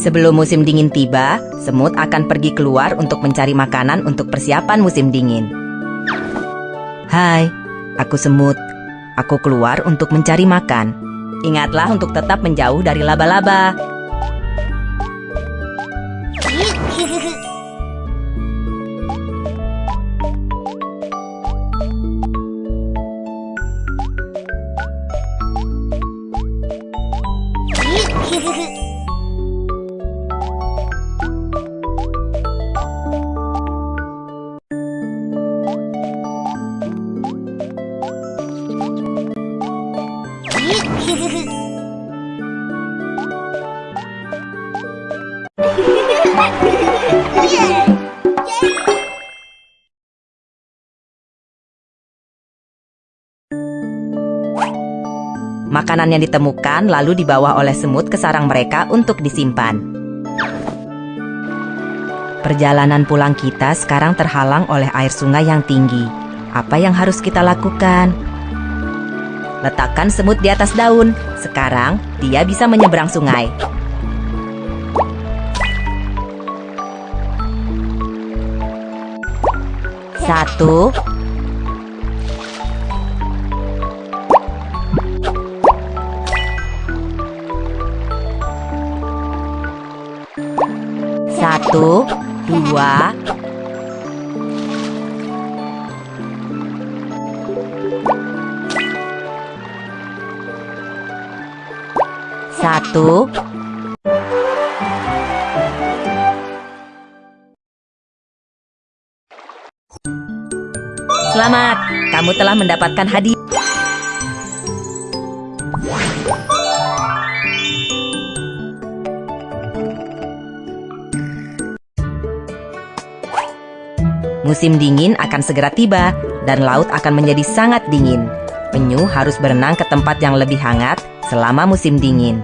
Sebelum musim dingin tiba, semut akan pergi keluar untuk mencari makanan untuk persiapan musim dingin. Hai, aku semut. Aku keluar untuk mencari makan. Ingatlah untuk tetap menjauh dari laba-laba. Makanan yang ditemukan lalu dibawa oleh semut ke sarang mereka untuk disimpan. Perjalanan pulang kita sekarang terhalang oleh air sungai yang tinggi. Apa yang harus kita lakukan? Letakkan semut di atas daun. Sekarang dia bisa menyeberang sungai. Satu, Satu, dua, satu, Selamat, kamu telah mendapatkan hadiah. Musim dingin akan segera tiba dan laut akan menjadi sangat dingin. Penyu harus berenang ke tempat yang lebih hangat selama musim dingin.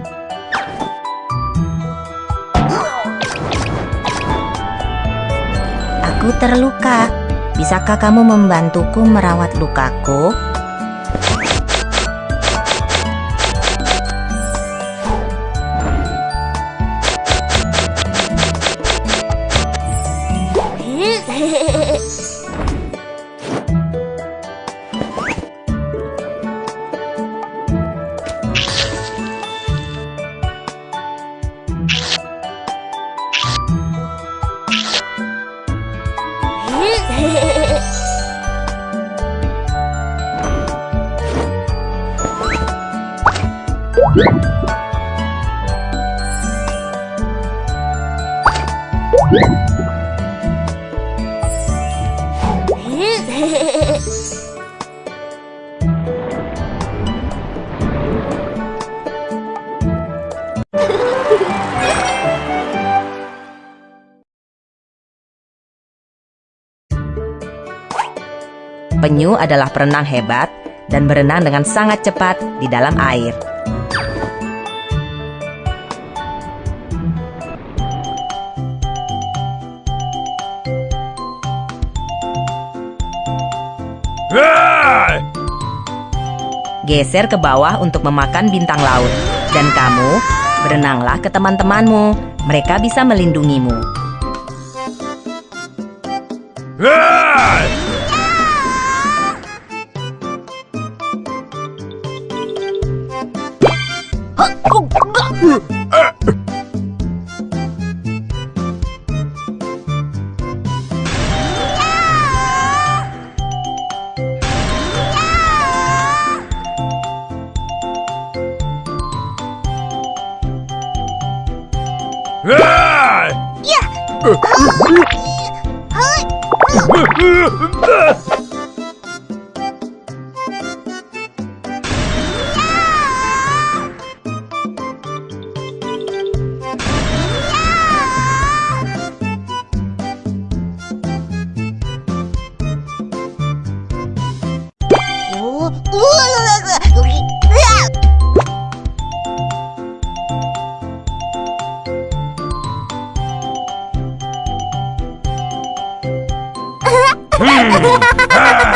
Aku terluka. Bisakah kamu membantuku merawat lukaku? Yeah. Penyu adalah perenang hebat dan berenang dengan sangat cepat di dalam air. geser ke bawah untuk memakan bintang laut. Dan kamu, berenanglah ke teman-temanmu. Mereka bisa melindungimu. Yeah! Uh, uh, uh, Hmm. ah.